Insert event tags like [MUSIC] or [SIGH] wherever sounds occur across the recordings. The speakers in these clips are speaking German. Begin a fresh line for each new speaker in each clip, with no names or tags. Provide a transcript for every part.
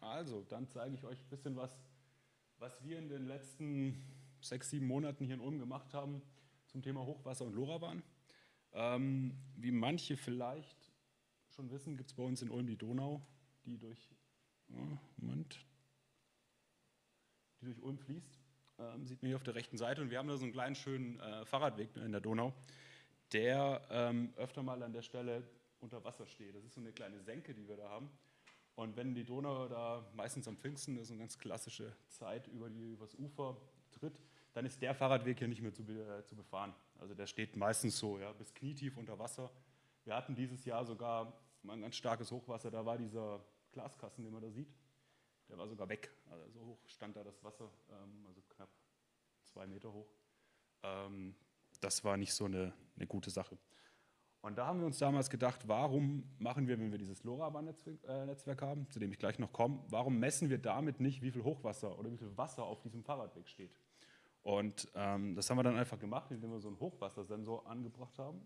Also, dann zeige ich euch ein bisschen was, was wir in den letzten sechs, sieben Monaten hier in Ulm gemacht haben zum Thema Hochwasser und LoRaWAN. Ähm, wie manche vielleicht schon wissen, gibt es bei uns in Ulm die Donau, die durch, oh, Moment, die durch Ulm fließt. Ähm, sieht man hier auf der rechten Seite. Und wir haben da so einen kleinen schönen äh, Fahrradweg in der Donau, der ähm, öfter mal an der Stelle unter Wasser steht. Das ist so eine kleine Senke, die wir da haben. Und wenn die Donau da meistens am Pfingsten, das ist eine ganz klassische Zeit, über die, übers Ufer tritt, dann ist der Fahrradweg hier nicht mehr zu, äh, zu befahren. Also der steht meistens so, ja, bis knietief unter Wasser. Wir hatten dieses Jahr sogar mal ein ganz starkes Hochwasser, da war dieser Glaskasten, den man da sieht, der war sogar weg. Also so hoch stand da das Wasser, ähm, also knapp zwei Meter hoch. Ähm, das war nicht so eine, eine gute Sache. Und da haben wir uns damals gedacht, warum machen wir, wenn wir dieses LoRaWAN-Netzwerk haben, zu dem ich gleich noch komme, warum messen wir damit nicht, wie viel Hochwasser oder wie viel Wasser auf diesem Fahrradweg steht? Und ähm, das haben wir dann einfach gemacht, indem wir so einen Hochwassersensor angebracht haben.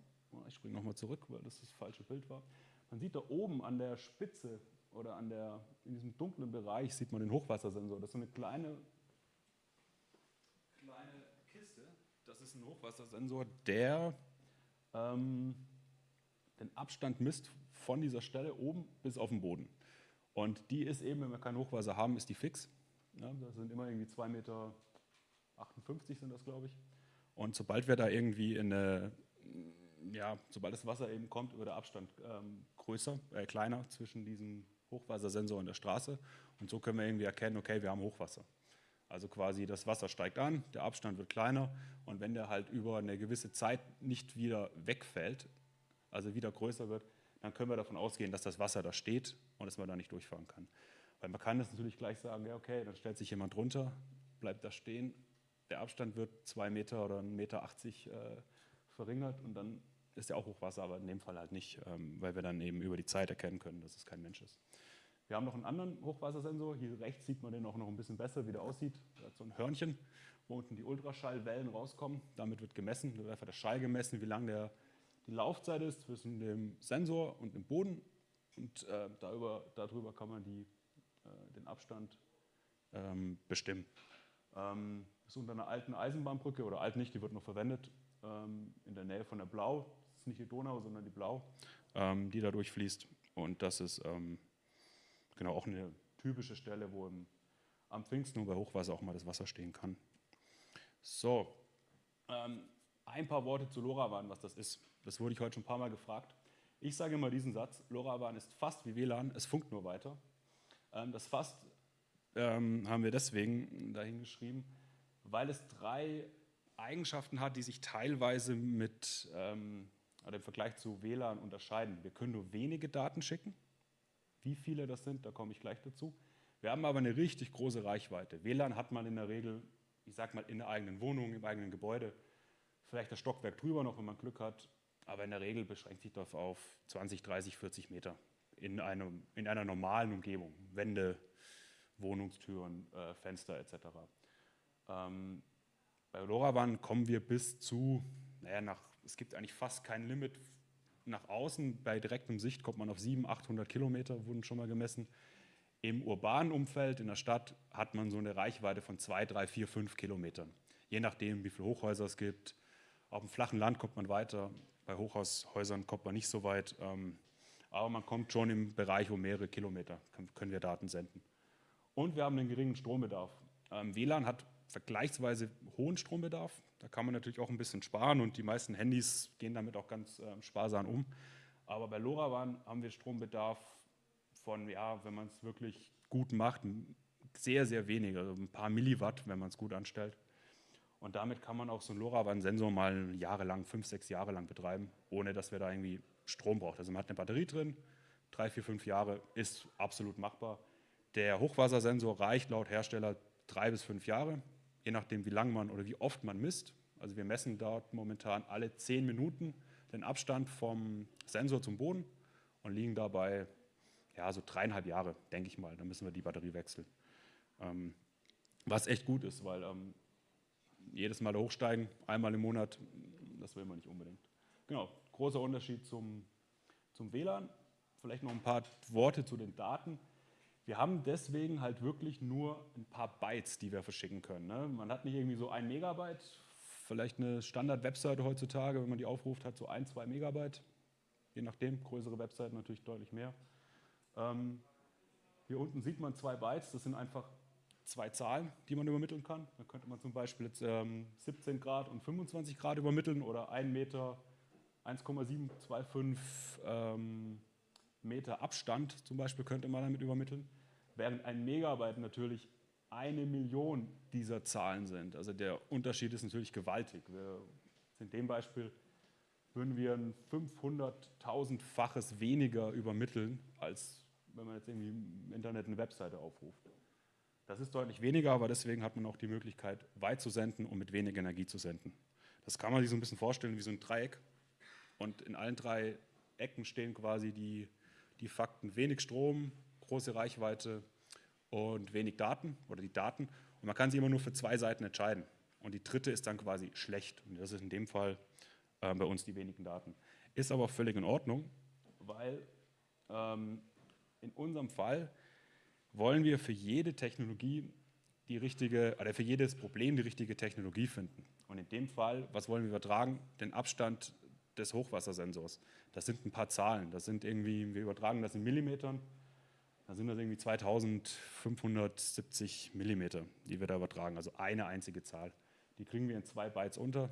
Ich springe nochmal zurück, weil das das falsche Bild war. Man sieht da oben an der Spitze oder an der, in diesem dunklen Bereich sieht man den Hochwassersensor. Das ist so eine kleine, kleine Kiste. Das ist ein Hochwassersensor, der ähm, den Abstand misst von dieser Stelle oben bis auf den Boden. Und die ist eben, wenn wir kein Hochwasser haben, ist die fix. Ja, das sind immer irgendwie 2,58 Meter sind das, glaube ich. Und sobald wir da irgendwie in eine, ja, sobald das Wasser eben kommt, wird der Abstand ähm, größer, äh, kleiner zwischen diesem Hochwassersensor und der Straße. Und so können wir irgendwie erkennen, okay, wir haben Hochwasser. Also quasi das Wasser steigt an, der Abstand wird kleiner und wenn der halt über eine gewisse Zeit nicht wieder wegfällt, also wieder größer wird, dann können wir davon ausgehen, dass das Wasser da steht und dass man da nicht durchfahren kann. Weil man kann das natürlich gleich sagen, ja okay, dann stellt sich jemand runter, bleibt da stehen, der Abstand wird zwei Meter oder 1,80 Meter 80, äh, verringert und dann ist ja auch Hochwasser, aber in dem Fall halt nicht, ähm, weil wir dann eben über die Zeit erkennen können, dass es kein Mensch ist. Wir haben noch einen anderen Hochwassersensor, hier rechts sieht man den auch noch ein bisschen besser, wie der aussieht. Da hat so ein Hörnchen, wo unten die Ultraschallwellen rauskommen. Damit wird gemessen, wird einfach der Schall gemessen, wie lang der die Laufzeit ist zwischen dem Sensor und dem Boden und äh, darüber, darüber kann man die, äh, den Abstand ähm, bestimmen. Ähm, das ist unter einer alten Eisenbahnbrücke oder alt nicht, die wird noch verwendet, ähm, in der Nähe von der Blau. Das ist nicht die Donau, sondern die Blau, ähm, die da durchfließt. Und das ist ähm, genau auch eine typische Stelle, wo im, am Pfingsten und bei Hochwasser auch mal das Wasser stehen kann. So, ähm, ein paar Worte zu LoRaWAN, was das ist. Das wurde ich heute schon ein paar Mal gefragt. Ich sage immer diesen Satz, LoRaWAN ist fast wie WLAN, es funkt nur weiter. Ähm, das fast ähm, haben wir deswegen dahingeschrieben, weil es drei Eigenschaften hat, die sich teilweise mit, ähm, oder im Vergleich zu WLAN unterscheiden. Wir können nur wenige Daten schicken. Wie viele das sind, da komme ich gleich dazu. Wir haben aber eine richtig große Reichweite. WLAN hat man in der Regel, ich sage mal, in der eigenen Wohnung, im eigenen Gebäude, vielleicht das Stockwerk drüber noch, wenn man Glück hat, aber in der Regel beschränkt sich das auf 20, 30, 40 Meter in, einem, in einer normalen Umgebung, Wände, Wohnungstüren, äh, Fenster etc. Ähm, bei LoRaWAN kommen wir bis zu, naja, nach, es gibt eigentlich fast kein Limit nach außen, bei direktem Sicht kommt man auf 700, 800 Kilometer, wurden schon mal gemessen. Im urbanen Umfeld, in der Stadt, hat man so eine Reichweite von 2, 3, 4, 5 Kilometern. Je nachdem, wie viele Hochhäuser es gibt. Auf dem flachen Land kommt man weiter, bei Hochhaushäusern kommt man nicht so weit. Ähm, aber man kommt schon im Bereich um mehrere Kilometer, können wir Daten senden. Und wir haben einen geringen Strombedarf. Ähm, WLAN hat vergleichsweise hohen Strombedarf. Da kann man natürlich auch ein bisschen sparen und die meisten Handys gehen damit auch ganz äh, sparsam um. Aber bei LoRaWAN haben wir Strombedarf von, ja, wenn man es wirklich gut macht, sehr, sehr wenig, also ein paar Milliwatt, wenn man es gut anstellt. Und damit kann man auch so einen LoRaWAN-Sensor mal jahrelang, fünf, sechs Jahre lang betreiben, ohne dass wir da irgendwie Strom brauchen. Also man hat eine Batterie drin, drei, vier, fünf Jahre ist absolut machbar. Der Hochwassersensor reicht laut Hersteller drei bis fünf Jahre, je nachdem wie lang man oder wie oft man misst. Also wir messen dort momentan alle zehn Minuten den Abstand vom Sensor zum Boden und liegen dabei ja, so dreieinhalb Jahre, denke ich mal. Da müssen wir die Batterie wechseln. Ähm, was echt gut ist, weil ähm, jedes Mal hochsteigen, einmal im Monat, das will man nicht unbedingt. Genau, großer Unterschied zum, zum WLAN. Vielleicht noch ein paar Worte zu den Daten. Wir haben deswegen halt wirklich nur ein paar Bytes, die wir verschicken können. Ne? Man hat nicht irgendwie so ein Megabyte, vielleicht eine Standard-Webseite heutzutage, wenn man die aufruft, hat so ein, zwei Megabyte. Je nachdem, größere Webseiten natürlich deutlich mehr. Ähm, hier unten sieht man zwei Bytes, das sind einfach zwei Zahlen, die man übermitteln kann. Da könnte man zum Beispiel jetzt ähm, 17 Grad und 25 Grad übermitteln oder 1 Meter 1,725 ähm, Meter Abstand zum Beispiel könnte man damit übermitteln, während ein Megabyte natürlich eine Million dieser Zahlen sind. Also der Unterschied ist natürlich gewaltig. Wir, in dem Beispiel würden wir ein 500.000-faches weniger übermitteln, als wenn man jetzt irgendwie im Internet eine Webseite aufruft. Das ist deutlich weniger, aber deswegen hat man auch die Möglichkeit, weit zu senden und mit wenig Energie zu senden. Das kann man sich so ein bisschen vorstellen wie so ein Dreieck. Und in allen drei Ecken stehen quasi die, die Fakten wenig Strom, große Reichweite und wenig Daten oder die Daten. Und man kann sich immer nur für zwei Seiten entscheiden. Und die dritte ist dann quasi schlecht. Und das ist in dem Fall äh, bei uns die wenigen Daten. Ist aber völlig in Ordnung, weil ähm, in unserem Fall wollen wir für jede Technologie die richtige, oder für jedes Problem die richtige Technologie finden. Und in dem Fall, was wollen wir übertragen? Den Abstand des Hochwassersensors. Das sind ein paar Zahlen. Das sind irgendwie, wir übertragen das in Millimetern. Da sind das irgendwie 2570 Millimeter, die wir da übertragen. Also eine einzige Zahl. Die kriegen wir in zwei Bytes unter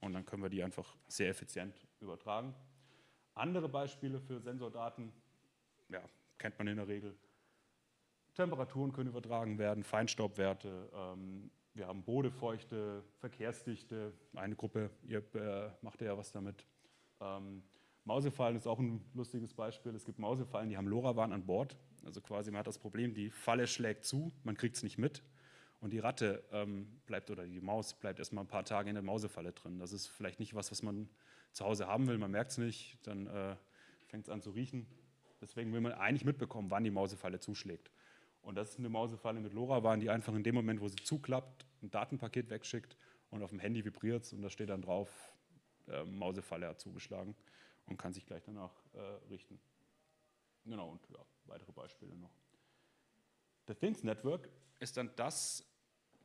und dann können wir die einfach sehr effizient übertragen. Andere Beispiele für Sensordaten, ja, kennt man in der Regel. Temperaturen können übertragen werden, Feinstaubwerte, ähm, wir haben Bodefeuchte, Verkehrsdichte, eine Gruppe, ihr äh, macht ja was damit. Ähm, Mausefallen ist auch ein lustiges Beispiel. Es gibt Mausefallen, die haben LoRaWAN an Bord. Also quasi man hat das Problem, die Falle schlägt zu, man kriegt es nicht mit und die Ratte ähm, bleibt oder die Maus bleibt erstmal ein paar Tage in der Mausefalle drin. Das ist vielleicht nicht was, was man zu Hause haben will, man merkt es nicht, dann äh, fängt es an zu riechen. Deswegen will man eigentlich mitbekommen, wann die Mausefalle zuschlägt. Und das ist eine Mausefalle mit LoRaWAN, die einfach in dem Moment, wo sie zuklappt, ein Datenpaket wegschickt und auf dem Handy vibriert es und da steht dann drauf, äh, Mausefalle hat zugeschlagen und kann sich gleich danach äh, richten. Genau, und ja, weitere Beispiele noch. The Things Network ist dann das,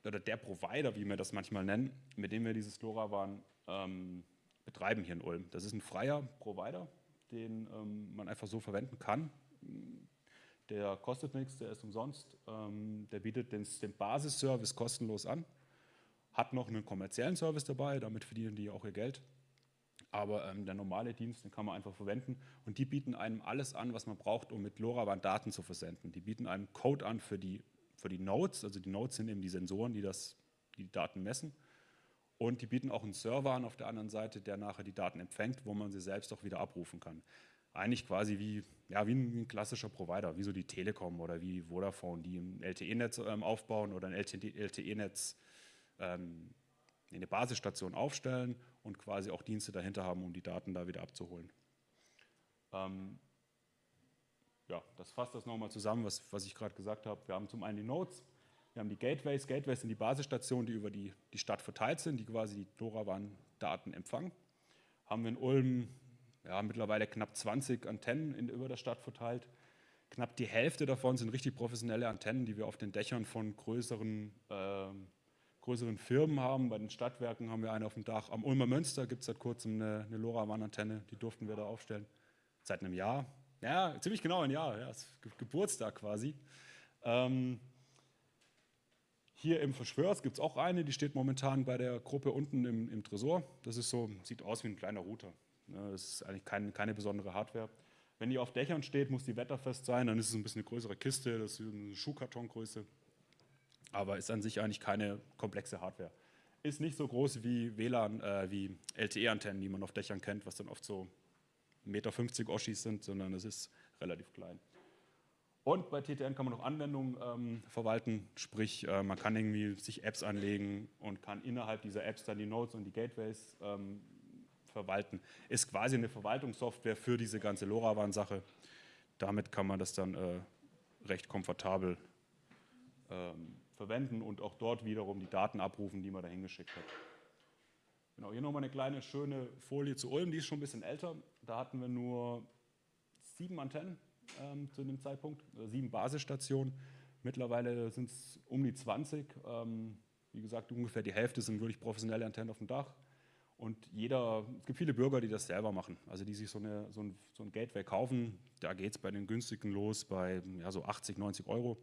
oder der Provider, wie wir das manchmal nennen, mit dem wir dieses LoRaWAN ähm, betreiben hier in Ulm. Das ist ein freier Provider, den ähm, man einfach so verwenden kann. Der kostet nichts, der ist umsonst. Ähm, der bietet den, den Basisservice kostenlos an, hat noch einen kommerziellen Service dabei, damit verdienen die auch ihr Geld. Aber ähm, der normale Dienst, den kann man einfach verwenden. Und die bieten einem alles an, was man braucht, um mit LoRaWAN Daten zu versenden. Die bieten einem Code an für die, für die Nodes. Also die Nodes sind eben die Sensoren, die, das, die, die Daten messen. Und die bieten auch einen Server an auf der anderen Seite, der nachher die Daten empfängt, wo man sie selbst auch wieder abrufen kann. Eigentlich quasi wie, ja, wie, ein, klassischer Provider, wie so die Telekom oder wie Vodafone, die ein LTE-Netz ähm, aufbauen oder ein LTE-Netz ähm, eine Basisstation aufstellen und quasi auch Dienste dahinter haben, um die Daten da wieder abzuholen. Ähm, ja, das fasst das nochmal zusammen, was, was ich gerade gesagt habe. Wir haben zum einen die Nodes, wir haben die Gateways. Gateways sind die Basisstationen, die über die, die Stadt verteilt sind, die quasi die LoRaWAN-Daten empfangen. Haben wir in Ulm ja, mittlerweile knapp 20 Antennen in, über der Stadt verteilt. Knapp die Hälfte davon sind richtig professionelle Antennen, die wir auf den Dächern von größeren äh, größeren Firmen haben. Bei den Stadtwerken haben wir eine auf dem Dach. Am Ulmer Münster gibt es seit kurzem eine, eine LoRaWAN-Antenne, die durften wir da aufstellen. Seit einem Jahr. Ja, ziemlich genau ein Jahr, ja, Geburtstag quasi. Ähm, hier im Verschwörs gibt es auch eine, die steht momentan bei der Gruppe unten im, im, Tresor. Das ist so, sieht aus wie ein kleiner Router. Ne, das ist eigentlich kein, keine besondere Hardware. Wenn die auf Dächern steht, muss die wetterfest sein, dann ist es ein bisschen eine größere Kiste, das ist eine Schuhkartongröße aber ist an sich eigentlich keine komplexe Hardware. Ist nicht so groß wie WLAN, äh, wie LTE-Antennen, die man auf Dächern kennt, was dann oft so 1,50 Meter Oschis sind, sondern es ist relativ klein. Und bei TTN kann man noch Anwendungen ähm, verwalten, sprich äh, man kann irgendwie sich Apps anlegen und kann innerhalb dieser Apps dann die Nodes und die Gateways ähm, verwalten. Ist quasi eine Verwaltungssoftware für diese ganze LoRaWAN-Sache. Damit kann man das dann äh, recht komfortabel ähm, verwenden und auch dort wiederum die Daten abrufen, die man da hingeschickt hat. Genau, hier nochmal eine kleine schöne Folie zu Ulm, die ist schon ein bisschen älter. Da hatten wir nur sieben Antennen ähm, zu dem Zeitpunkt, äh, sieben Basisstationen. Mittlerweile sind es um die 20. Ähm, wie gesagt, ungefähr die Hälfte sind wirklich professionelle Antennen auf dem Dach. Und jeder, es gibt viele Bürger, die das selber machen, also die sich so, eine, so, ein, so ein Gateway kaufen. Da geht es bei den günstigen los bei ja, so 80, 90 Euro.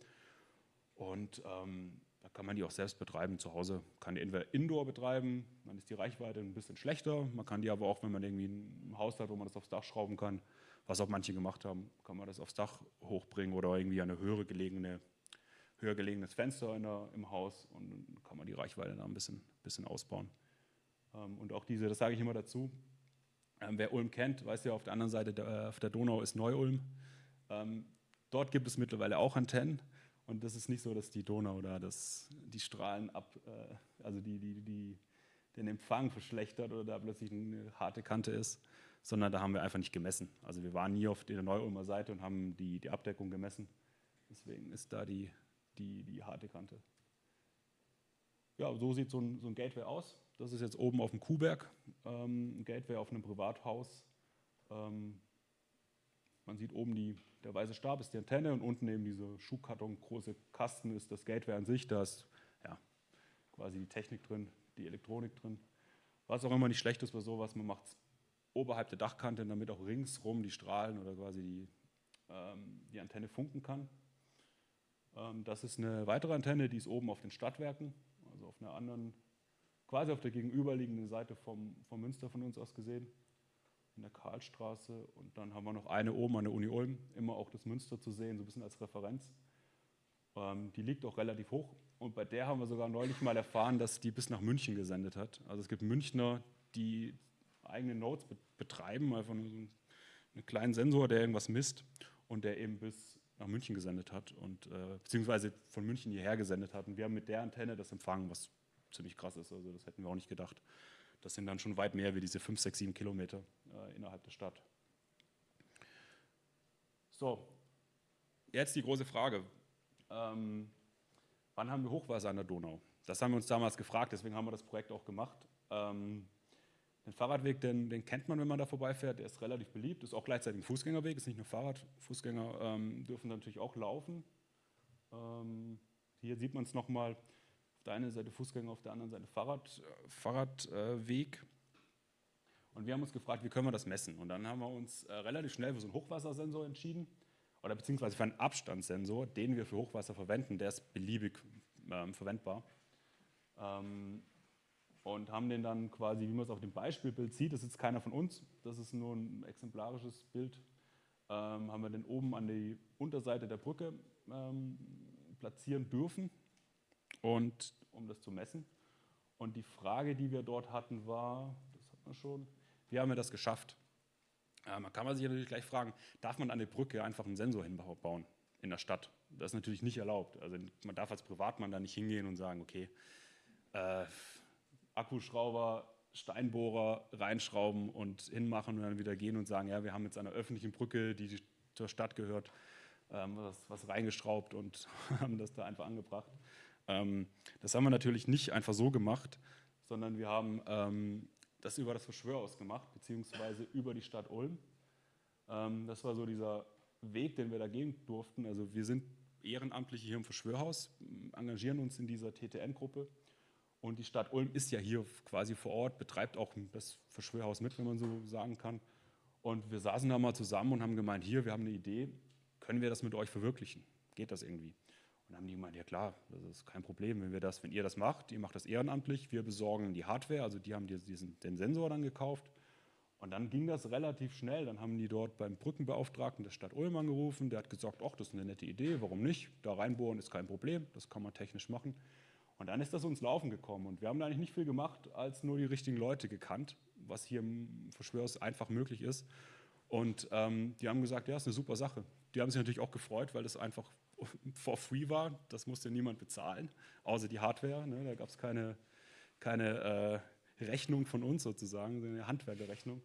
Und ähm, da kann man die auch selbst betreiben zu Hause. Kann die entweder Indoor betreiben, dann ist die Reichweite ein bisschen schlechter. Man kann die aber auch, wenn man irgendwie ein Haus hat, wo man das aufs Dach schrauben kann, was auch manche gemacht haben, kann man das aufs Dach hochbringen oder irgendwie eine höhere gelegene, höher gelegenes Fenster der, im Haus und dann kann man die Reichweite da ein bisschen, bisschen ausbauen. Ähm, und auch diese, das sage ich immer dazu, ähm, wer Ulm kennt, weiß ja, auf der anderen Seite auf der Donau ist Neu-Ulm. Ähm, dort gibt es mittlerweile auch Antennen. Und das ist nicht so, dass die Donau oder das, die Strahlen ab, äh, also die, die, die, den Empfang verschlechtert oder da plötzlich eine harte Kante ist, sondern da haben wir einfach nicht gemessen. Also wir waren nie auf der Neu-Ulmer Seite und haben die, die Abdeckung gemessen. Deswegen ist da die, die, die harte Kante. Ja, so sieht so ein, so ein Gateway aus. Das ist jetzt oben auf dem Kuhberg, ähm, ein Gateway auf einem Privathaus. Ähm, man sieht oben die, der weiße Stab ist die Antenne und unten eben diese Schuhkarton, große Kasten ist das Gateway an sich. Da ist ja, quasi die Technik drin, die Elektronik drin. Was auch immer nicht schlecht ist bei sowas, man macht es oberhalb der Dachkante, damit auch ringsrum die Strahlen oder quasi die, ähm, die Antenne funken kann. Ähm, das ist eine weitere Antenne, die ist oben auf den Stadtwerken, also auf einer anderen quasi auf der gegenüberliegenden Seite vom, vom Münster von uns aus gesehen, in der Karlstraße. Und dann haben wir noch eine oben an der Uni Ulm, immer auch das Münster zu sehen, so ein bisschen als Referenz. Ähm, die liegt auch relativ hoch. Und bei der haben wir sogar neulich mal erfahren, dass die bis nach München gesendet hat. Also es gibt Münchner, die eigene Nodes betreiben, einfach nur so einen kleinen Sensor, der irgendwas misst und der eben bis nach München gesendet hat und äh, beziehungsweise von München hierher gesendet hat. Und wir haben mit der Antenne das empfangen, was ziemlich krass ist. Also das hätten wir auch nicht gedacht. Das sind dann schon weit mehr wie diese 5, 6, 7 Kilometer äh, innerhalb der Stadt. So, jetzt die große Frage. Ähm, wann haben wir Hochwasser an der Donau? Das haben wir uns damals gefragt, deswegen haben wir das Projekt auch gemacht. Ähm, den Fahrradweg, den, den, kennt man, wenn man da vorbeifährt, der ist relativ beliebt, ist auch gleichzeitig ein Fußgängerweg, ist nicht nur Fahrrad. Fußgänger ähm, dürfen natürlich auch laufen. Ähm, hier sieht man es nochmal, der einen Seite Fußgänger, auf der anderen Seite Fahrrad, Fahrradweg. Und wir haben uns gefragt, wie können wir das messen? Und dann haben wir uns äh, relativ schnell für so einen Hochwassersensor entschieden, oder beziehungsweise für einen Abstandssensor, den wir für Hochwasser verwenden, der ist beliebig ähm, verwendbar. Ähm, und haben den dann quasi, wie man es auf dem Beispielbild sieht, das ist jetzt keiner von uns, das ist nur ein exemplarisches Bild, ähm, haben wir den oben an die Unterseite der Brücke ähm, platzieren dürfen und um das zu messen. Und die Frage, die wir dort hatten, war, das hat man schon, wie haben wir das geschafft? Ja, man kann man sich natürlich gleich fragen, darf man an der Brücke einfach einen Sensor hinbauen in der Stadt? Das ist natürlich nicht erlaubt. Also man darf als Privatmann da nicht hingehen und sagen, okay, äh, Akkuschrauber, Steinbohrer reinschrauben und hinmachen und dann wieder gehen und sagen, ja, wir haben jetzt an einer öffentlichen Brücke, die zur Stadt gehört, ähm, was, was reingeschraubt und [LAUGHS] haben das da einfach angebracht. Ähm, das haben wir natürlich nicht einfach so gemacht, sondern wir haben ähm, das über das Verschwörhaus gemacht, beziehungsweise über die Stadt Ulm. Ähm, das war so dieser Weg, den wir da gehen durften. Also wir sind Ehrenamtliche hier im Verschwörhaus, engagieren uns in dieser TTN-Gruppe. Und die Stadt Ulm ist ja hier quasi vor Ort, betreibt auch das Verschwörhaus mit, wenn man so sagen kann. Und wir saßen da mal zusammen und haben gemeint, hier, wir haben eine Idee, können wir das mit euch verwirklichen? Geht das irgendwie? Und dann haben die gemeint, ja klar, das ist kein Problem, wenn wir das, wenn ihr das macht, ihr macht das ehrenamtlich, wir besorgen die Hardware, also die haben diesen, den Sensor dann gekauft. Und dann ging das relativ schnell. Dann haben die dort beim Brückenbeauftragten der Stadt Ulm angerufen. Der hat gesagt, ach, das ist eine nette Idee, warum nicht? Da reinbohren ist kein Problem, das kann man technisch machen. Und dann ist das uns laufen gekommen. Und wir haben da eigentlich nicht viel gemacht, als nur die richtigen Leute gekannt, was hier im Verschwörers einfach möglich ist. Und ähm, die haben gesagt, ja, ist eine super Sache. Die haben sich natürlich auch gefreut, weil das einfach [LAUGHS] for free war. Das musste niemand bezahlen, außer die Hardware. Ne? Da gab es keine, keine äh, Rechnung von uns sozusagen, eine Handwerkerrechnung,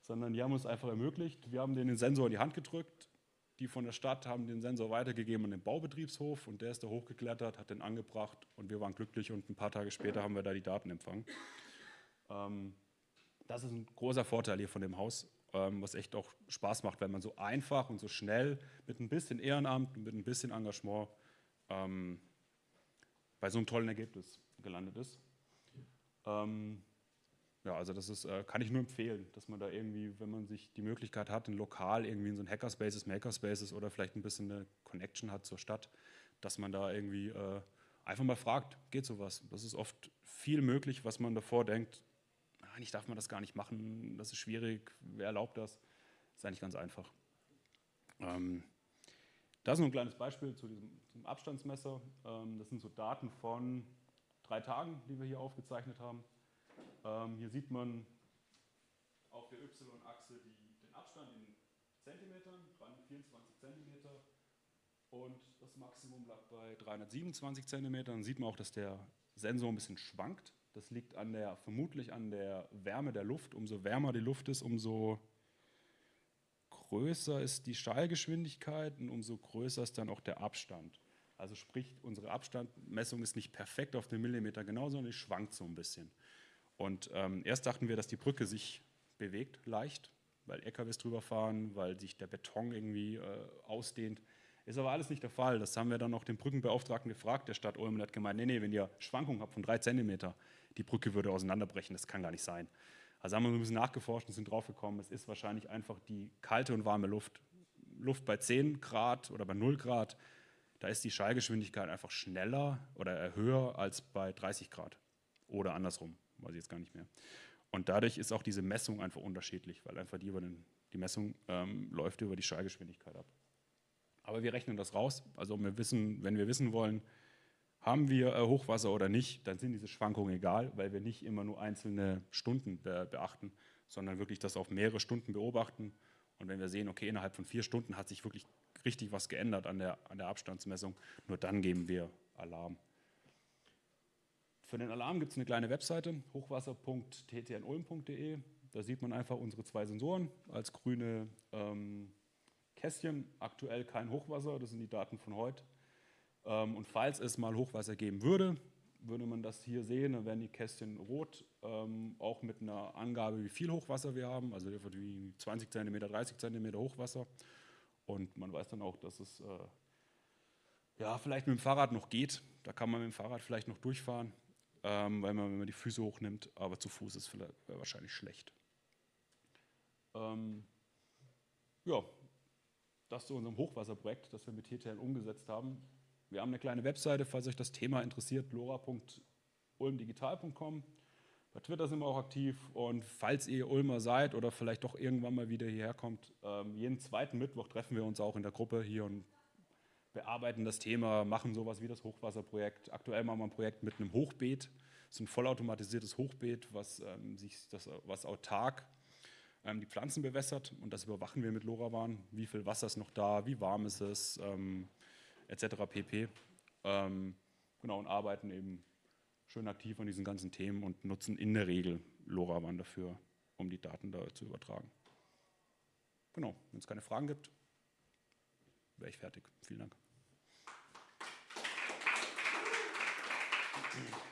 sondern die haben uns einfach ermöglicht. Wir haben denen den Sensor in die Hand gedrückt. Die von der Stadt haben den Sensor weitergegeben an den Baubetriebshof und der ist da hochgeklettert, hat den angebracht und wir waren glücklich und ein paar Tage später haben wir da die Daten empfangen. Ähm, das ist ein großer Vorteil hier von dem Haus, ähm, was echt auch Spaß macht, wenn man so einfach und so schnell mit ein bisschen Ehrenamt, mit ein bisschen Engagement ähm, bei so einem tollen Ergebnis gelandet ist. Ähm, ja, also das ist, äh, kann ich nur empfehlen, dass man da irgendwie, wenn man sich die Möglichkeit hat, ein Lokal irgendwie in so ein Hackerspaces, Makerspaces oder vielleicht ein bisschen eine Connection hat zur Stadt, dass man da irgendwie äh, einfach mal fragt, geht sowas? Das ist oft viel möglich, was man davor denkt, eigentlich darf man das gar nicht machen, das ist schwierig, wer erlaubt das? Ist eigentlich ganz einfach. Ähm, das ist nur ein kleines Beispiel zu diesem, diesem Abstandsmesser. Ähm, das sind so Daten von drei Tagen, die wir hier aufgezeichnet haben. Ähm, hier sieht man auf der Y-Achse den Abstand in Zentimetern, 324 Zentimeter und das Maximum lag bei 327 Zentimetern. Dann sieht man auch, dass der Sensor ein bisschen schwankt. Das liegt an der, vermutlich an der Wärme der Luft. Umso wärmer die Luft ist, umso größer ist die Schallgeschwindigkeit und umso größer ist dann auch der Abstand. Also sprich, unsere Abstandmessung ist nicht perfekt auf den Millimeter genau, sondern die schwankt so ein bisschen. Und ähm, erst dachten wir, dass die Brücke sich bewegt, leicht, weil LKWs drüber fahren, weil sich der Beton irgendwie äh, ausdehnt. Ist aber alles nicht der Fall. Das haben wir dann auch den Brückenbeauftragten gefragt, der Stadt Ulm, und hat gemeint, nee, nee, wenn ihr Schwankungen habt von drei Zentimeter, die Brücke würde auseinanderbrechen, das kann gar nicht sein. Also haben wir ein bisschen nachgeforscht und sind draufgekommen, es ist wahrscheinlich einfach die kalte und warme Luft. Luft bei 10 Grad oder bei 0 Grad, da ist die Schallgeschwindigkeit einfach schneller oder höher als bei 30 Grad. Oder andersrum, weiß ich jetzt gar nicht mehr. Und dadurch ist auch diese Messung einfach unterschiedlich, weil einfach die, über den, die Messung ähm, läuft über die Schallgeschwindigkeit ab. Aber wir rechnen das raus. Also wir wissen, wenn wir wissen wollen, haben wir äh, Hochwasser oder nicht, dann sind diese Schwankungen egal, weil wir nicht immer nur einzelne Stunden be beachten, sondern wirklich das auf mehrere Stunden beobachten. Und wenn wir sehen, okay, innerhalb von vier Stunden hat sich wirklich richtig was geändert an der, an der Abstandsmessung, nur dann geben wir Alarm. Für den Alarm gibt es eine kleine Webseite, hochwasser.ttnulm.de. Da sieht man einfach unsere zwei Sensoren als grüne ähm, Kästchen. Aktuell kein Hochwasser, das sind die Daten von heute. Ähm, und falls es mal Hochwasser geben würde, würde man das hier sehen, dann wären die Kästchen rot, ähm, auch mit einer Angabe, wie viel Hochwasser wir haben, also wie 20 cm, 30 cm Hochwasser. Und man weiß dann auch, dass es äh, ja, vielleicht mit dem Fahrrad noch geht. Da kann man mit dem Fahrrad vielleicht noch durchfahren, ähm, weil man, wenn man die Füße hochnimmt, aber zu Fuß ist vielleicht, wahrscheinlich schlecht. Ähm, ja, das zu unserem Hochwasserprojekt, das wir mit TTL umgesetzt haben. Wir haben eine kleine Webseite, falls euch das Thema interessiert, lora.ulmdigital.com. Bei Twitter sind wir auch aktiv und falls ihr Ulmer seid oder vielleicht doch irgendwann mal wieder hierher kommt, ähm, jeden zweiten Mittwoch treffen wir uns auch in der Gruppe hier und bearbeiten das Thema, machen sowas wie das Hochwasserprojekt. Aktuell machen wir ein Projekt mit einem Hochbeet. Das ist ein vollautomatisiertes Hochbeet, was, ähm, sich das, was autark ähm, die Pflanzen bewässert und das überwachen wir mit LoRaWAN. Wie viel Wasser ist noch da, wie warm ist es, ähm, etc. pp. Ähm, genau, und arbeiten eben schön aktiv an diesen ganzen Themen und nutzen in der Regel LoRaWAN dafür, um die Daten da zu übertragen. Genau, wenn es keine Fragen gibt, wäre ich fertig. Vielen Dank. [LAUGHS]